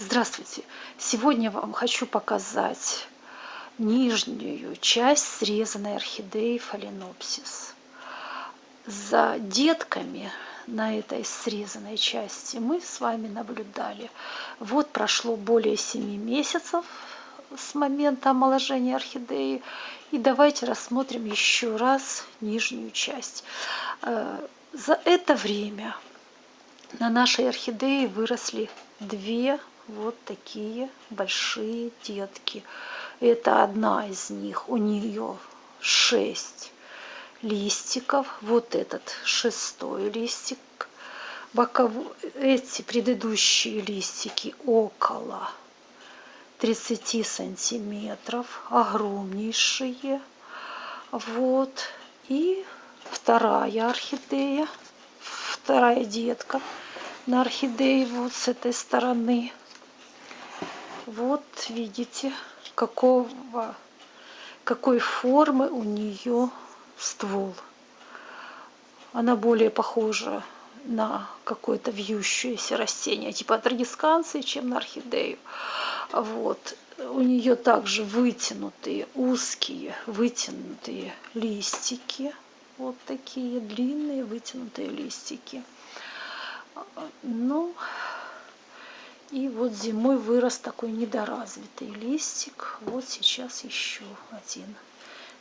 Здравствуйте! Сегодня вам хочу показать нижнюю часть срезанной орхидеи фаленопсис. За детками на этой срезанной части мы с вами наблюдали. Вот прошло более 7 месяцев с момента омоложения орхидеи. И давайте рассмотрим еще раз нижнюю часть. Э, за это время на нашей орхидее выросли две вот такие большие детки. Это одна из них, у нее шесть листиков. Вот этот шестой листик. Боков... Эти предыдущие листики около 30 сантиметров, огромнейшие. Вот. И вторая орхидея, вторая детка на орхидее вот с этой стороны. Вот видите, какого, какой формы у нее ствол. Она более похожа на какое-то вьющееся растение, типа трагисканции, чем на орхидею. Вот. У нее также вытянутые, узкие, вытянутые листики. Вот такие длинные вытянутые листики. Ну, и вот зимой вырос такой недоразвитый листик. Вот сейчас еще один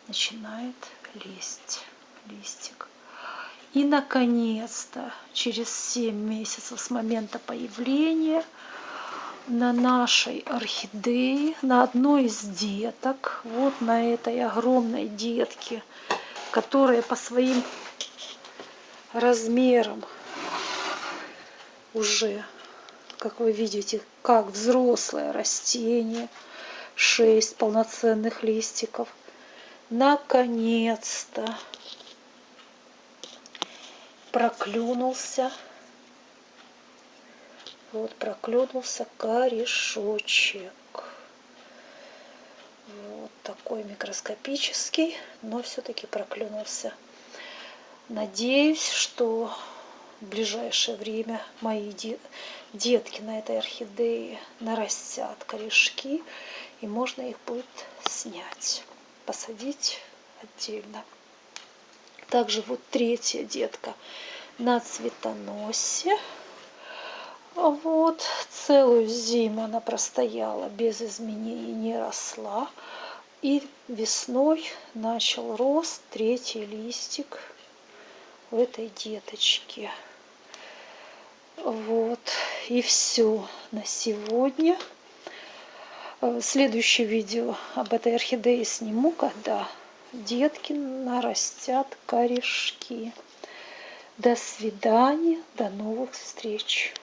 начинает лезть листик. И, наконец-то, через 7 месяцев с момента появления на нашей орхидее, на одной из деток, вот на этой огромной детке, которая по своим размерам уже как вы видите, как взрослое растение, шесть полноценных листиков. Наконец-то проклюнулся, вот проклюнулся корешочек. Вот такой микроскопический, но все-таки проклюнулся. Надеюсь, что в ближайшее время мои детки на этой орхидее нарастят корешки, и можно их будет снять, посадить отдельно. Также вот третья детка на цветоносе. Вот, целую зиму она простояла без изменений, не росла. И весной начал рост третий листик в этой деточке. Вот, и все на сегодня. Э, следующее видео об этой орхидее сниму, когда детки нарастят корешки. До свидания, до новых встреч.